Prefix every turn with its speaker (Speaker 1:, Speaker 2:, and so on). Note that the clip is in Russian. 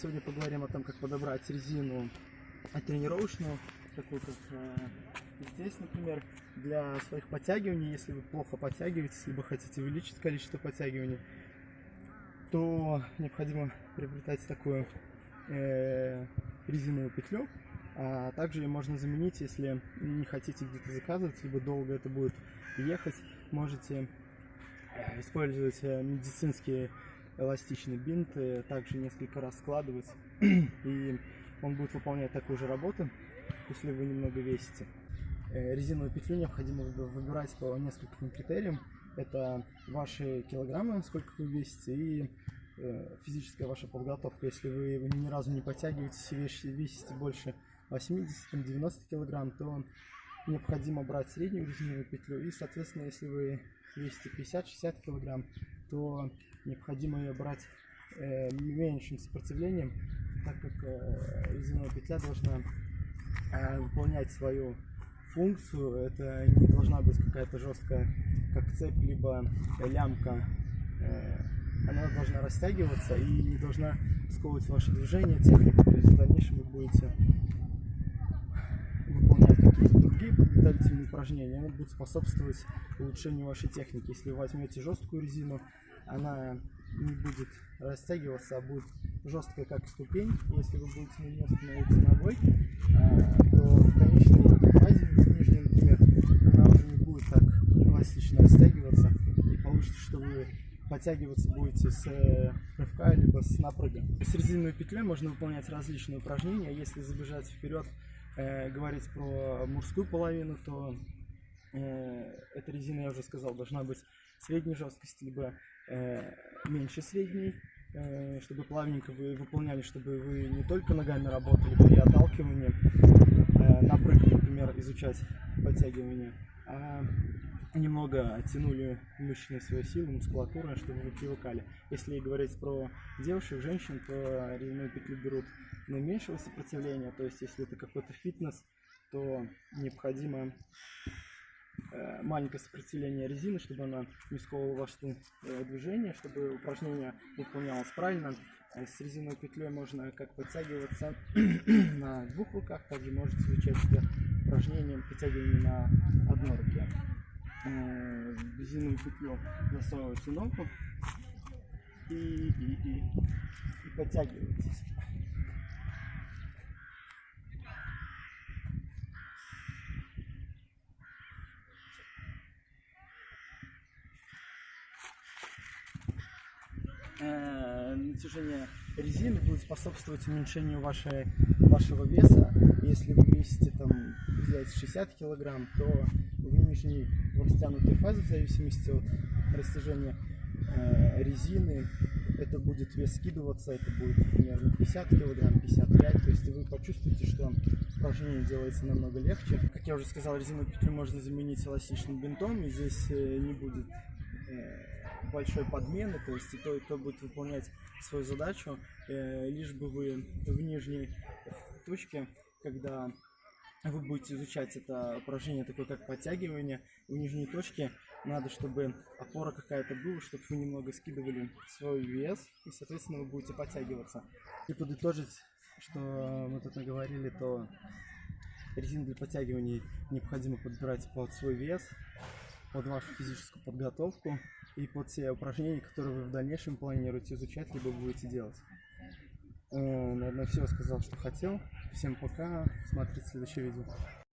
Speaker 1: Сегодня поговорим о том, как подобрать резину тренировочную, такую как э, здесь, например, для своих подтягиваний. Если вы плохо подтягиваетесь, либо хотите увеличить количество подтягиваний, то необходимо приобретать такую э, резиновую петлю. А также ее можно заменить, если не хотите где-то заказывать, либо долго это будет ехать. Можете э, использовать э, медицинские эластичный бинт, э, также несколько раз складывать, и он будет выполнять такую же работу, если вы немного весите. Э, резиновую петлю необходимо выбирать по нескольким критериям. Это ваши килограммы, сколько вы весите, и э, физическая ваша подготовка. Если вы ни разу не подтягиваетесь и весите больше 80-90 килограмм, то необходимо брать среднюю резиновую петлю. И, соответственно, если вы весите 50-60 килограмм, то необходимо ее брать э, меньшим сопротивлением, так как э, резиновая петля должна э, выполнять свою функцию. Это не должна быть какая-то жесткая, как цепь, либо лямка. Э, она должна растягиваться и не должна сковывать ваши движения, технику. То есть в дальнейшем вы будете выполнять какие-то другие подготовительные упражнения, они будут способствовать улучшению вашей техники. Если вы возьмете жесткую резину, она не будет растягиваться, а будет жесткая как ступень. Если вы будете на нее становиться ногой, а, то в конечной фазе, в нижней, например, она уже не будет так эластично растягиваться. И получится, что вы подтягиваться будете с э, рывка либо с напрыга. С резиновой петлей можно выполнять различные упражнения. Если забежать вперед, э, говорить про мужскую половину, то э, эта резина, я уже сказал, должна быть средней жесткости, либо э, меньше средней, э, чтобы плавненько вы выполняли, чтобы вы не только ногами работали при отталкивании, э, напрыг, например, изучать подтягивание, а немного оттянули мышечные свои силы, мускулатуру, чтобы вы привыкали. Если говорить про девушек, женщин, то резиновую петлю берут наименьшего сопротивления, то есть если это какой-то фитнес, то необходимо маленькое сопротивление резины, чтобы она не сковывала ваше э, движение, чтобы упражнение выполнялось правильно. Э, с резиновой петлей можно как подтягиваться на двух руках, также можете изучать это упражнение подтягивания на одной руке. Резиновую петлю засовываете ногу и, и, и, и подтягиваетесь. э, натяжение резины будет способствовать уменьшению вашей, вашего веса. Если вы весите там взять 60 килограмм, то в нижней в растянутой фазе, в зависимости от растяжения э, резины, это будет вес скидываться, это будет примерно 50 килограмм, 55, то есть вы почувствуете, что упражнение делается намного легче. Как я уже сказал, резиновую петлю можно заменить эластичным бинтом, и здесь э, не будет э, большой подмены, то есть и то, и то будет выполнять свою задачу, э, лишь бы вы в нижней точке, когда вы будете изучать это упражнение, такое как подтягивание, в нижней точке надо, чтобы опора какая-то была, чтобы вы немного скидывали свой вес, и, соответственно, вы будете подтягиваться. И подытожить, что мы тут наговорили, то резину для подтягиваний необходимо подбирать под свой вес, под вашу физическую подготовку и под те упражнения, которые вы в дальнейшем планируете изучать, либо будете делать. Э, наверное, все сказал, что хотел. Всем пока. Смотрите следующее видео.